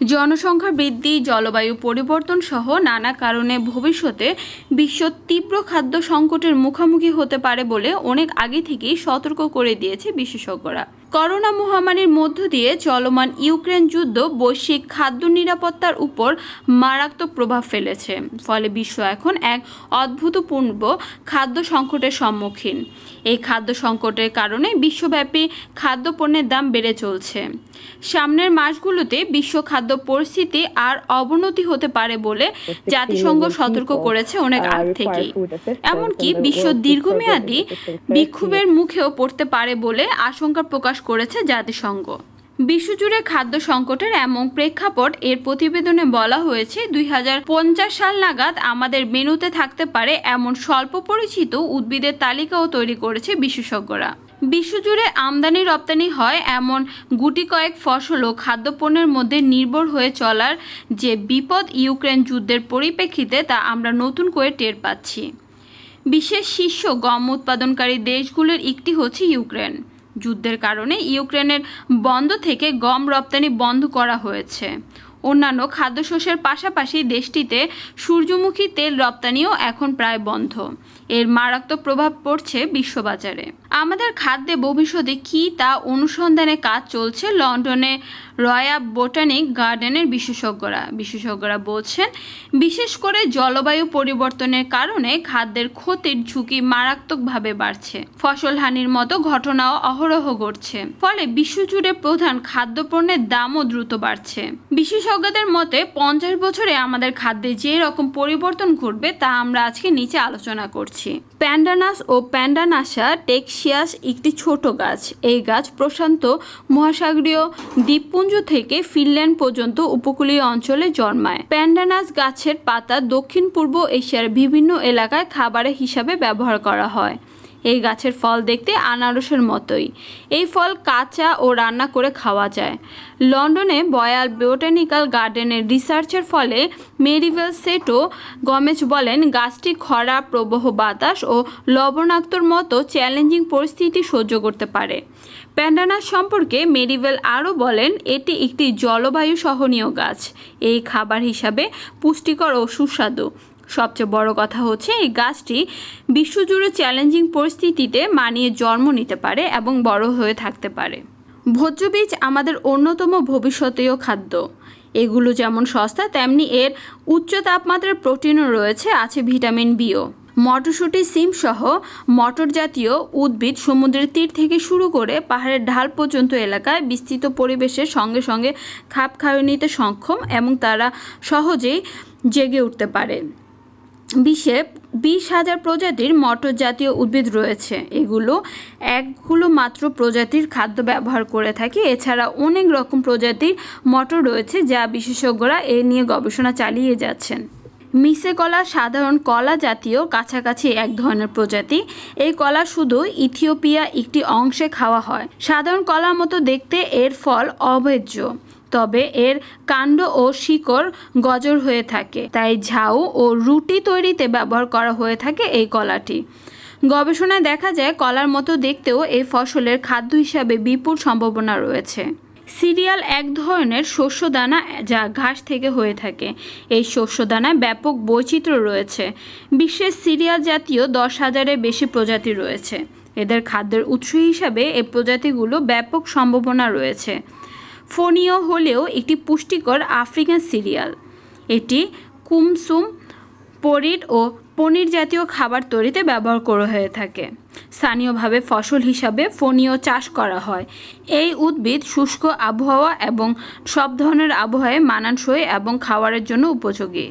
জনসংখ্যা বৃদ্ধি, জলবায়ু পরিবর্তন সহ নানা কারণে ভবিষ্যতে বিশ্ব তীব্র খাদ্য সংকটের মুখোমুখি হতে পারে বলে অনেক আগে থেকেই সতর্ক করে দিয়েছে বিশেষজ্ঞরা। করোনা মহামারীর মধ্য দিয়ে চলমান ইউক্রেন যুদ্ধ বৈশ্বিক খাদ্য নিরাপত্তার উপর মারাত্মক প্রভাব ফেলেছে। ফলে বিশ্ব এখন এক অদ্ভুতপূর্ব খাদ্য সংকটের সম্মুখীন। এই খাদ্য সংকটের কারণে বিশ্বব্যাপী খাদ্যপণ্যের দাম বেড়ে চলছে। সামনের মাসগুলোতে বিশ্ব খাদ্য পরিস্থিতি আর অবনতি হতে পারে বলে জাতিসংঘ সতর্ক করেছে অনেক আগ থেকেই। এমনকি বিশ্ব দীর্ঘমেয়াদী বিক্ষোভের মুখেও পড়তে পারে বলে আশঙ্কা প্রকাশ করেছে জাতিসংঘ। বিশ্বজুড়ে খাদ্য সংকটের এমন প্রেক্ষাপট এর প্রতিবেদনে বলা হয়েছে, দুই হাজার পঞ্চাশ সাল নাগাদ আমাদের মেনুতে থাকতে পারে এমন স্বল্প পরিচিত উদ্ভিদের তালিকাও তৈরি করেছে বিশেষজ্ঞরা। বিশ্বজুড়ে আমদানি রপ্তানি হয় এমন গুটি কয়েক ফসল ও খাদ্যপণ্যের মধ্যে নির্ভর হয়ে চলার যে বিপদ ইউক্রেন যুদ্ধের পরিপ্রেক্ষিতে তা আমরা নতুন করে টের পাচ্ছি। বিশ্বের শীর্ষ গম উৎপাদনকারী দেশগুলোর একটি হচ্ছে ইউক্রেন। যুদ্ধের কারণে ইউক্রেনের বন্ধ থেকে গম রপ্তানি বন্ধ করা হয়েছে। অন্যান্য খাদ্যশস্যের পাশাপাশি দেশটিতে সূর্যমুখী তেল রপ্তানিও এখন প্রায় বন্ধ। এর মারাত্মক প্রভাব পড়ছে বিশ্ববাজারে। আমাদের খাদ্যে ভবিষ্যতে কী তা অনুসন্ধানে কাজ চলছে লন্ডনে রয়া বোটানিক গার্ডেনের বিশেষজ্ঞরা। বিশেষজ্ঞরা বলছেন, বিশেষ করে জলবায়ু পরিবর্তনের কারণে খাদ্যের ক্ষতির ঝুঁকি মারাত্মকভাবে বাড়ছে। ফসল হানির মতো ঘটনাও অহরহ ঘটছে। ফলে বিশ্বজুড়ে প্রধান খাদ্যপণ্যের দামও দ্রুত বাড়ছে। বিশেষজ্ঞদের মতে, পঞ্চাশ বছরে আমাদের খাদ্যে যে রকম পরিবর্তন ঘটবে তা আমরা আজকে নিচে আলোচনা করছি। প্যান্ডানাস ও প্যান্ডানাসা টেক্সিয়াস একটি ছোট গাছ। এই গাছ প্রশান্ত মহাসাগরীয় দ্বীপপুঞ্জ থেকে ফিনল্যান্ড পর্যন্ত উপকূলীয় অঞ্চলে জন্মায়। প্যান্ডানাস গাছের পাতা দক্ষিণ পূর্ব এশিয়ার বিভিন্ন এলাকায় খাবারের হিসাবে ব্যবহার করা হয়। এই গাছের ফল দেখতে আনারসের মতোই। এই ফল কাঁচা ও রান্না করে খাওয়া যায়। লন্ডনে বয়াল বোটানিক্যাল গার্ডেনের রিসার্চের ফলে মেরিভেল সেটো গমেজ বলেন, গাছটি খরা, প্রবাহ বাতাস ও লবণাক্তর মতো চ্যালেঞ্জিং পরিস্থিতি সহ্য করতে পারে। প্যান্ডানাস সম্পর্কে মেরিভেল আরও বলেন, এটি একটি জলবায়ু সহনীয় গাছ। এই খাবার হিসাবে পুষ্টিকর ও সুস্বাদু। সবচেয়ে বড় কথা হচ্ছে এই গাছটি বিশ্বজুড়ে চ্যালেঞ্জিং পরিস্থিতিতে মানিয়ে জন্ম নিতে পারে এবং বড় হয়ে থাকতে পারে। ভোজ্য বীজ আমাদের অন্যতম ভবিষ্যতীয় খাদ্য। এগুলো যেমন সস্তা, তেমনি এর উচ্চ তাপমাত্রার প্রোটিনও রয়েছে, আছে ভিটামিন বিও মটরশুঁটি, সিম সহ মটর জাতীয় উদ্ভিদ সমুদ্রের তীর থেকে শুরু করে পাহাড়ের ঢাল পর্যন্ত এলাকায় বিস্তৃত পরিবেশের সঙ্গে সঙ্গে খাপ খাইয়ে নিতে সক্ষম এবং তারা সহজেই জেগে উঠতে পারে। বিশ্বে বিশ হাজার প্রজাতির মটর জাতীয় উদ্ভিদ রয়েছে। এগুলো একগুলো মাত্র প্রজাতির খাদ্য ব্যবহার করে থাকে। এছাড়া অনেক রকম প্রজাতির মটর রয়েছে যা বিশেষজ্ঞরা এ নিয়ে গবেষণা চালিয়ে যাচ্ছেন। মিসে কলা সাধারণ কলা জাতীয় কাছাকাছি এক ধরনের প্রজাতি। এই কলা শুধু ইথিওপিয়া একটি অংশে খাওয়া হয়। সাধারণ কলার মতো দেখতে এর ফল অভেজ্য তবে এর কাণ্ড ও শিকড় গজর হয়ে থাকে। তাই ঝাউ ও রুটি তৈরিতে ব্যবহার করা হয়ে থাকে এই কলাটি। গবেষণায় দেখা যায়, কলার মতো দেখতেও এই ফসলের খাদ্য হিসাবে বিপুল সম্ভাবনা রয়েছে। সিরিয়াল এক ধরনের শস্য দানা যা ঘাস থেকে হয়ে থাকে। এই শস্য দানায় ব্যাপক বৈচিত্র্য রয়েছে। বিশ্বের সিরিয়াল জাতীয় দশ হাজারের বেশি প্রজাতি রয়েছে। এদের খাদ্যের উৎস হিসাবে এই প্রজাতিগুলো ব্যাপক সম্ভাবনা রয়েছে। ফোনিও হলেও একটি পুষ্টিকর আফ্রিকান সিরিয়াল। এটি কুমসুম, পরিট ও পনির জাতীয় খাবার তৈরিতে ব্যবহার করা হয়ে থাকে। স্থানীয়ভাবে ফসল হিসাবে ফোনীয় চাষ করা হয়। এই উদ্ভিদ শুষ্ক আবহাওয়া এবং সব ধরনের আবহাওয়ায় মানানসই এবং খাওয়ারের জন্য উপযোগী।